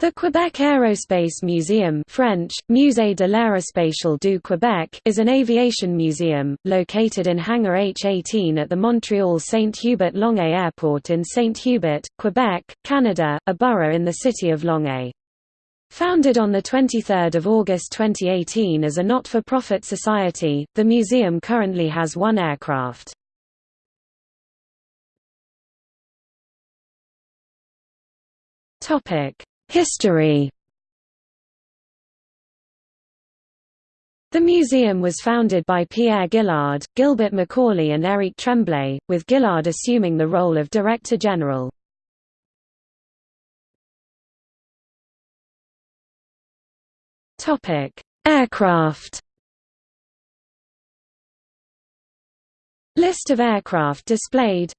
The Quebec Aerospace Museum French, Musée de l'aérospatiale du Québec is an aviation museum, located in Hangar H-18 at the Montreal-Saint-Hubert-Longueuil Airport in Saint Hubert, Quebec, Canada, a borough in the city of Longueuil. Founded on 23 August 2018 as a not-for-profit society, the museum currently has one aircraft. Topic History. The museum was founded by Pierre Gillard, Gilbert Macaulay and Éric Tremblay, with Gillard assuming the role of Director General. Aircraft. List of aircraft displayed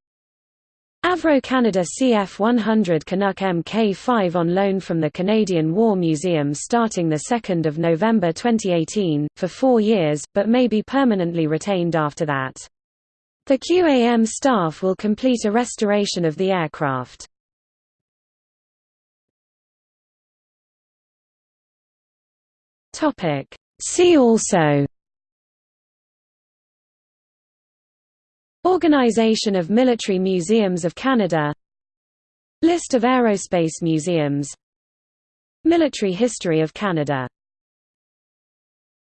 Avro Canada CF-100 Canuck Mk5 on loan from the Canadian War Museum starting 2 November 2018, for four years, but may be permanently retained after that. The QAM staff will complete a restoration of the aircraft. See also Organization of Military Museums of Canada. List of aerospace museums. Military history of Canada